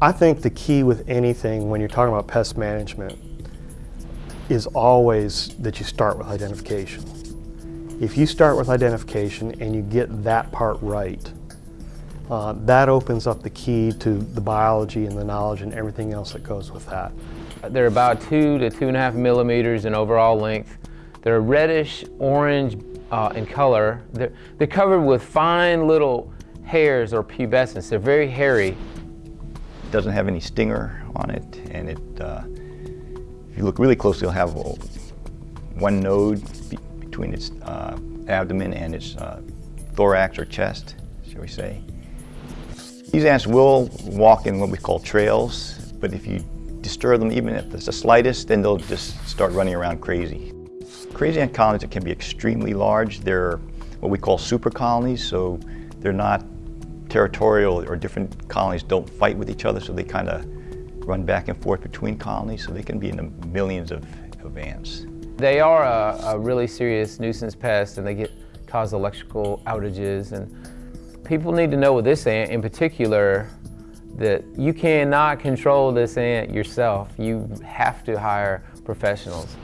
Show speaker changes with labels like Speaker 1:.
Speaker 1: I think the key with anything when you're talking about pest management is always that you start with identification. If you start with identification and you get that part right, uh, that opens up the key to the biology and the knowledge and everything else that goes with that.
Speaker 2: They're about two to two and a half millimeters in overall length. They're reddish orange uh, in color. They're, they're covered with fine little hairs or pubescence. They're very hairy.
Speaker 3: Doesn't have any stinger on it, and it, uh, if you look really closely, it'll have one node be between its uh, abdomen and its uh, thorax or chest, shall we say. These ants will walk in what we call trails, but if you disturb them even if it's the slightest, then they'll just start running around crazy. Crazy ant colonies can be extremely large. They're what we call super colonies, so they're not territorial or different colonies don't fight with each other, so they kind of run back and forth between colonies, so they can be in the millions of, of ants.
Speaker 2: They are a, a really serious nuisance pest and they get cause electrical outages and people need to know with this ant in particular that you cannot control this ant yourself. You have to hire professionals.